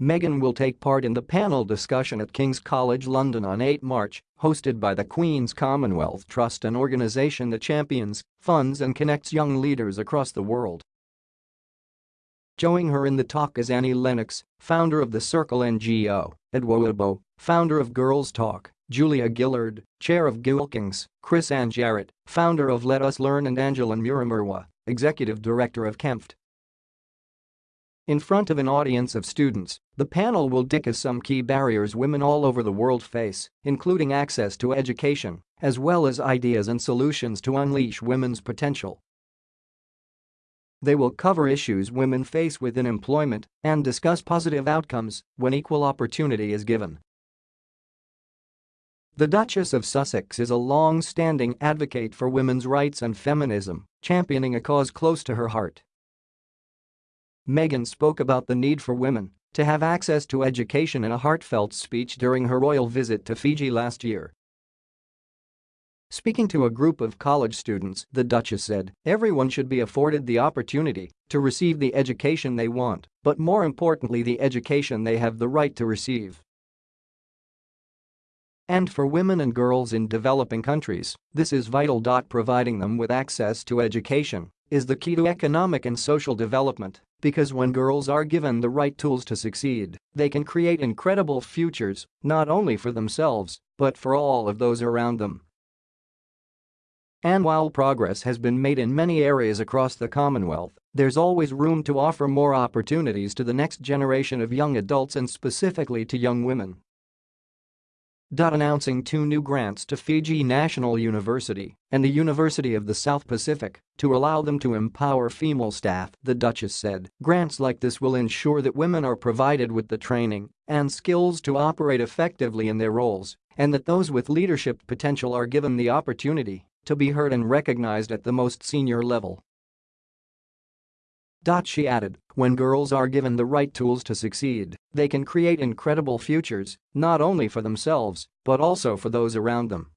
Meghan will take part in the panel discussion at King's College London on 8 March, hosted by the Queen's Commonwealth Trust an organisation that champions, funds and connects young leaders across the world. Joining her in the talk is Annie Lennox, founder of the Circle NGO, Adwoa founder of Gurls Talk, Julia Gillard, chair of Gilkings, Chrisann Jarrett, founder of Let Us Learn and Angela Murimirwa, executive director of CAMFED. In front of an audience of students, the panel will discuss some key barriers women all over the world face, including access to education, as well as ideas and solutions to unleash women's potential. They will cover issues women face within employment and discuss positive outcomes when equal opportunity is given. The Duchess of Sussex is a long-standing advocate for women's rights and feminism, championing a cause close to her heart. Meghan spoke about the need for women to have access to education in a heartfelt speech during her royal visit to Fiji last year. Speaking to a group of college students, the Duchess said, everyone should be afforded the opportunity to receive the education they want, but more importantly the education they have the right to receive. And for women and girls in developing countries, this is vital. Providing them with access to education is the key to economic and social development because when girls are given the right tools to succeed, they can create incredible futures, not only for themselves, but for all of those around them. And while progress has been made in many areas across the Commonwealth, there's always room to offer more opportunities to the next generation of young adults and specifically to young women. Announcing two new grants to Fiji National University and the University of the South Pacific to allow them to empower female staff, the Duchess said. Grants like this will ensure that women are provided with the training and skills to operate effectively in their roles and that those with leadership potential are given the opportunity to be heard and recognized at the most senior level. She added, when girls are given the right tools to succeed, they can create incredible futures, not only for themselves, but also for those around them.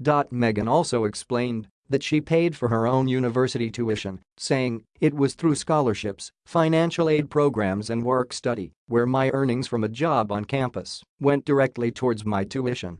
Meghan also explained that she paid for her own university tuition, saying, it was through scholarships, financial aid programs and work study, where my earnings from a job on campus went directly towards my tuition.